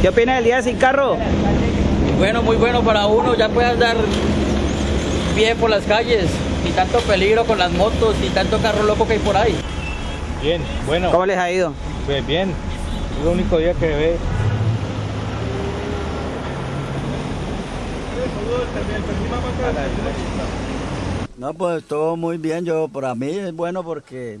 ¿Qué opina del día sin carro? Bueno, muy bueno para uno, ya puede andar bien por las calles, ni tanto peligro con las motos, ni tanto carro loco que hay por ahí. Bien, bueno. ¿Cómo les ha ido? Pues bien, es el único día que ve. No, pues todo muy bien. Yo, para mí es bueno porque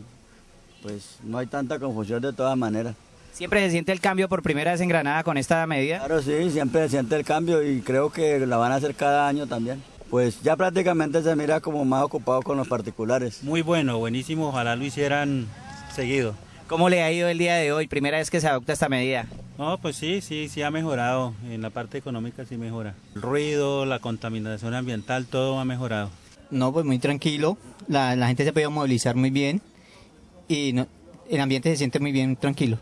pues no hay tanta confusión de todas maneras. ¿Siempre se siente el cambio por primera vez en Granada con esta medida? Claro, sí, siempre se siente el cambio y creo que la van a hacer cada año también. Pues ya prácticamente se mira como más ocupado con los particulares. Muy bueno, buenísimo. Ojalá lo hicieran seguido. ¿Cómo le ha ido el día de hoy? Primera vez que se adopta esta medida. No, pues sí, sí, sí ha mejorado. En la parte económica sí mejora. El ruido, la contaminación ambiental, todo ha mejorado. No, pues muy tranquilo. La, la gente se ha podido movilizar muy bien y no, el ambiente se siente muy bien, tranquilo.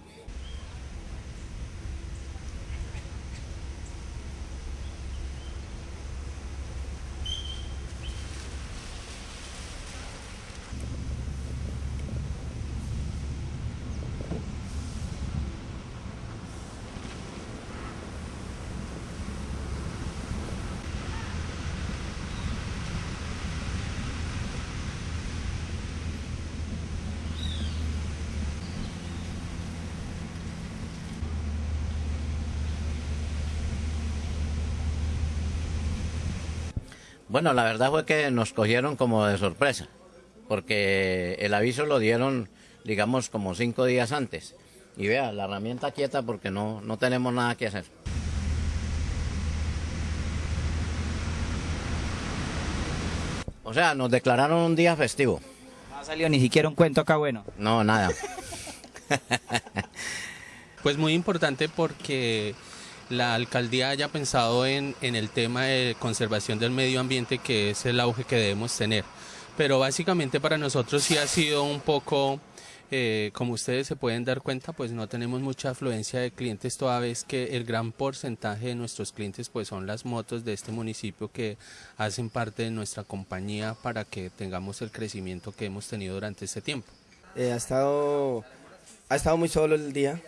Bueno, la verdad fue que nos cogieron como de sorpresa, porque el aviso lo dieron, digamos, como cinco días antes. Y vea, la herramienta quieta porque no, no tenemos nada que hacer. O sea, nos declararon un día festivo. No ha salido ni siquiera un cuento acá bueno. No, nada. Pues muy importante porque la alcaldía haya pensado en, en, el tema de conservación del medio ambiente, que es el auge que debemos tener. Pero básicamente para nosotros sí ha sido un poco, eh, como ustedes se pueden dar cuenta, pues no tenemos mucha afluencia de clientes, toda vez que el gran porcentaje de nuestros clientes pues son las motos de este municipio que hacen parte de nuestra compañía para que tengamos el crecimiento que hemos tenido durante este tiempo. Eh, ha, estado, ha estado muy solo el día,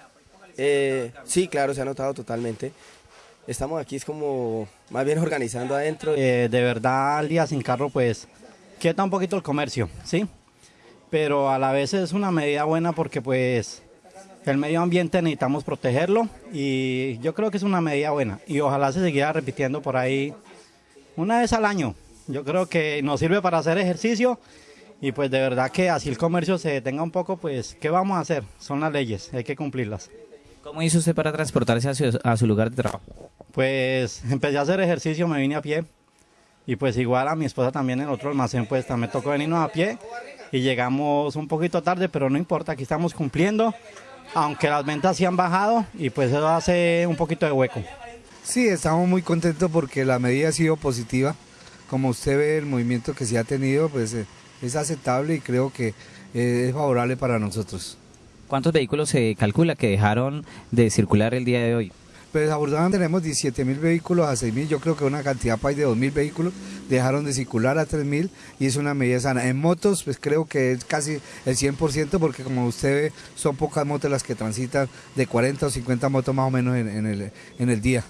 eh, sí, claro, se ha notado totalmente. Estamos aquí es como más bien organizando adentro. Eh, de verdad, al día sin carro, pues quieta un poquito el comercio, ¿sí? Pero a la vez es una medida buena porque pues el medio ambiente necesitamos protegerlo y yo creo que es una medida buena y ojalá se siguiera repitiendo por ahí una vez al año. Yo creo que nos sirve para hacer ejercicio y pues de verdad que así el comercio se detenga un poco, pues ¿qué vamos a hacer? Son las leyes, hay que cumplirlas. ¿Cómo hizo usted para transportarse a su, a su, lugar de trabajo? Pues empecé a hacer ejercicio, me vine a pie. Y pues igual a mi esposa también en el otro almacén, pues también me tocó venirnos a pie. Y llegamos un poquito tarde, pero no importa, aquí estamos cumpliendo. Aunque las ventas sí han bajado y pues eso hace un poquito de hueco. Sí, estamos muy contentos porque la medida ha sido positiva. Como usted ve, el movimiento que se ha tenido, pues es aceptable y creo que es favorable para nosotros. ¿Cuántos vehículos se calcula que dejaron de circular el día de hoy? Pues afortunadamente tenemos 17 mil vehículos a 6 mil, yo creo que una cantidad país de 2 mil vehículos dejaron de circular a 3 mil y es una medida sana. En motos pues creo que es casi el 100% porque como usted ve son pocas motos las que transitan de 40 o 50 motos más o menos en, en, el, en el día.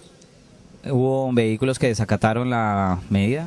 ¿Hubo vehículos que desacataron la medida?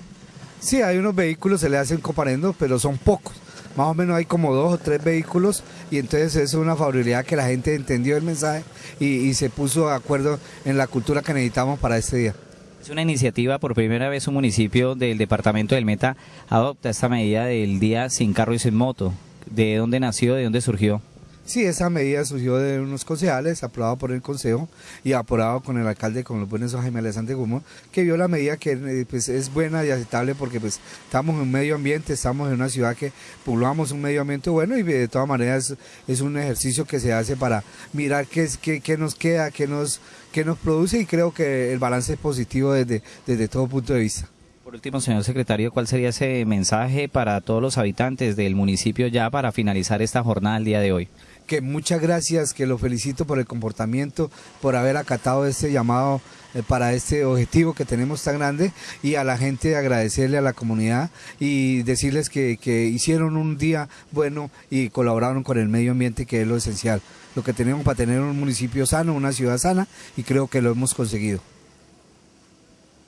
Sí, hay unos vehículos, se le hacen coparendos, pero son pocos más o menos hay como dos o tres vehículos y entonces es una favorabilidad que la gente entendió el mensaje y, y, se puso de acuerdo en la cultura que necesitamos para este día. Es una iniciativa, por primera vez un municipio del departamento del Meta adopta esta medida del día sin carro y sin moto. ¿De dónde nació, de dónde surgió? Sí, esa medida surgió de unos concejales, aprobado por el Consejo y aprobado con el alcalde, con los buenos Jaime Alessandro Gumón, que vio la medida que pues, es buena y aceptable porque pues, estamos en un medio ambiente, estamos en una ciudad que poblamos un medio ambiente bueno y de todas maneras es, es un ejercicio que se hace para mirar qué, qué, qué nos queda, qué nos, qué nos produce y creo que el balance es positivo desde, desde todo punto de vista. Por último, señor secretario, ¿cuál sería ese mensaje para todos los habitantes del municipio ya para finalizar esta jornada el día de hoy? Que muchas gracias, que lo felicito por el comportamiento, por haber acatado este llamado eh, para este objetivo que tenemos tan grande y a la gente agradecerle a la comunidad y decirles que, que hicieron un día bueno y colaboraron con el medio ambiente que es lo esencial, lo que tenemos para tener un municipio sano, una ciudad sana y creo que lo hemos conseguido.